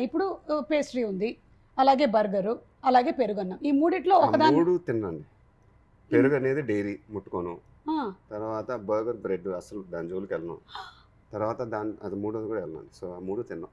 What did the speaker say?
ఇప్పుడు పేస్ట్రీ ఉంది. అలాగే బర్గరు అలాగే పెరుగన్నం. ఈ మూడిట్లో ఒకదాని మూడు తిన్నాండి పెరుగు అనేది డైరీ ముట్టుకోను. తర్వాత బర్గర్ బ్రెడ్ అసలు దాని జోలికి వెళ్ళను. తర్వాత దాని అది మూడోది కూడా వెళ్ళను. సో ఆ మూడు తిన్నాం.